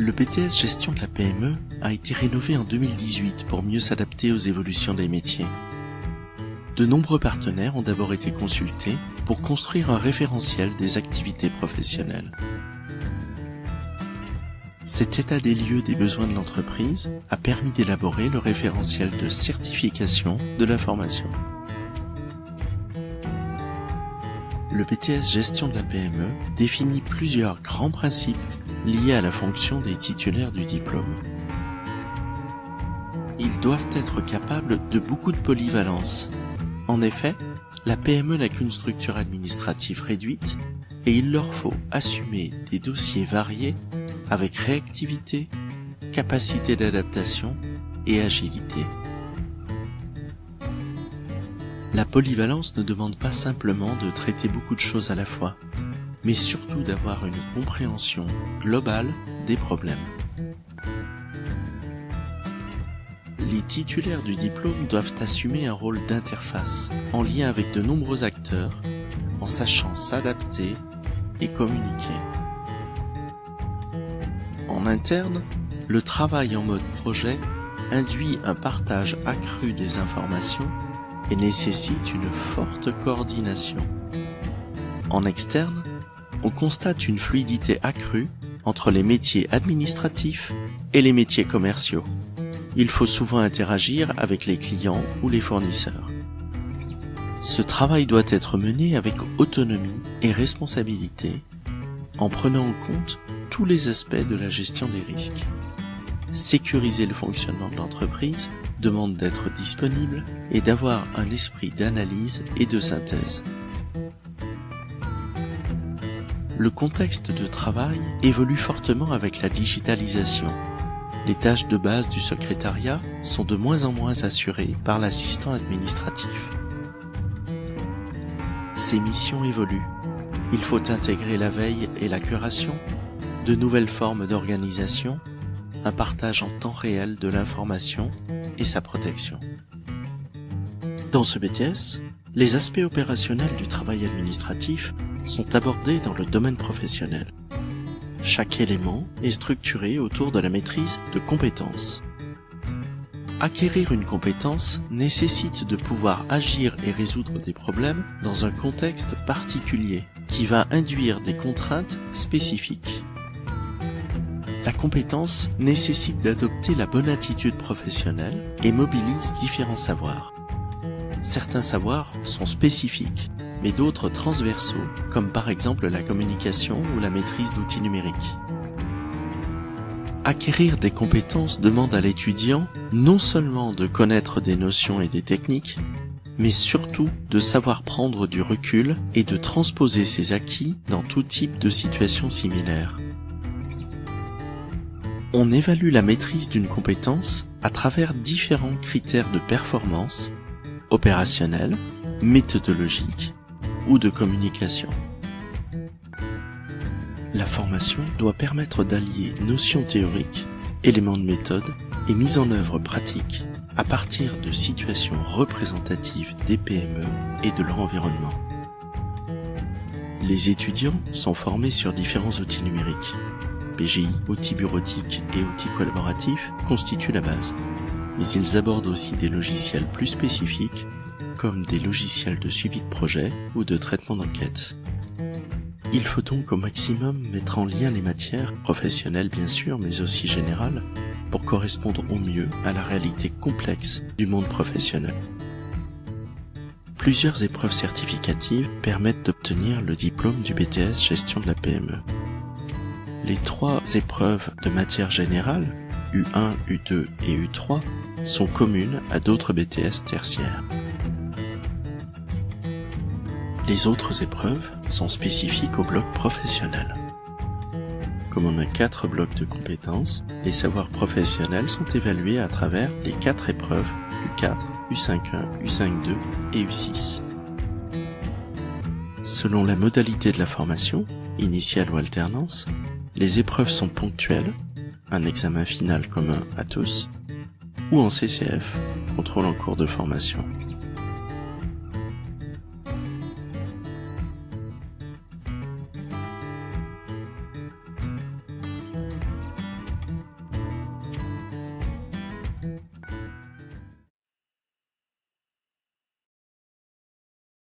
Le BTS Gestion de la PME a été rénové en 2018 pour mieux s'adapter aux évolutions des métiers. De nombreux partenaires ont d'abord été consultés pour construire un référentiel des activités professionnelles. Cet état des lieux des besoins de l'entreprise a permis d'élaborer le référentiel de certification de la formation. Le BTS Gestion de la PME définit plusieurs grands principes liés à la fonction des titulaires du diplôme. Ils doivent être capables de beaucoup de polyvalence. En effet, la PME n'a qu'une structure administrative réduite et il leur faut assumer des dossiers variés avec réactivité, capacité d'adaptation et agilité. La polyvalence ne demande pas simplement de traiter beaucoup de choses à la fois, mais surtout d'avoir une compréhension globale des problèmes. Les titulaires du diplôme doivent assumer un rôle d'interface, en lien avec de nombreux acteurs, en sachant s'adapter et communiquer. En interne, le travail en mode projet induit un partage accru des informations et nécessite une forte coordination. En externe, on constate une fluidité accrue entre les métiers administratifs et les métiers commerciaux. Il faut souvent interagir avec les clients ou les fournisseurs. Ce travail doit être mené avec autonomie et responsabilité en prenant en compte tous les aspects de la gestion des risques. Sécuriser le fonctionnement de l'entreprise demande d'être disponible et d'avoir un esprit d'analyse et de synthèse. Le contexte de travail évolue fortement avec la digitalisation. Les tâches de base du secrétariat sont de moins en moins assurées par l'assistant administratif. Ces missions évoluent. Il faut intégrer la veille et la curation, de nouvelles formes d'organisation, un partage en temps réel de l'information et sa protection. Dans ce BTS, les aspects opérationnels du travail administratif sont abordés dans le domaine professionnel. Chaque élément est structuré autour de la maîtrise de compétences. Acquérir une compétence nécessite de pouvoir agir et résoudre des problèmes dans un contexte particulier qui va induire des contraintes spécifiques. La compétence nécessite d'adopter la bonne attitude professionnelle et mobilise différents savoirs. Certains savoirs sont spécifiques, mais d'autres transversaux, comme par exemple la communication ou la maîtrise d'outils numériques. Acquérir des compétences demande à l'étudiant non seulement de connaître des notions et des techniques, mais surtout de savoir prendre du recul et de transposer ses acquis dans tout type de situation similaire. On évalue la maîtrise d'une compétence à travers différents critères de performance, opérationnels, méthodologiques ou de communication. La formation doit permettre d'allier notions théoriques, éléments de méthode et mise en œuvre pratique à partir de situations représentatives des PME et de leur environnement. Les étudiants sont formés sur différents outils numériques, PGI, outils bureautiques et outils collaboratifs constituent la base. Mais ils abordent aussi des logiciels plus spécifiques, comme des logiciels de suivi de projet ou de traitement d'enquête. Il faut donc au maximum mettre en lien les matières, professionnelles bien sûr, mais aussi générales, pour correspondre au mieux à la réalité complexe du monde professionnel. Plusieurs épreuves certificatives permettent d'obtenir le diplôme du BTS Gestion de la PME. Les trois épreuves de matière générale, U1, U2 et U3, sont communes à d'autres BTS tertiaires. Les autres épreuves sont spécifiques au bloc professionnel. Comme on a quatre blocs de compétences, les savoirs professionnels sont évalués à travers les quatre épreuves U4, U5.1, U5.2 et U6. Selon la modalité de la formation, initiale ou alternance, les épreuves sont ponctuelles, un examen final commun à tous, ou en CCF, contrôle en cours de formation.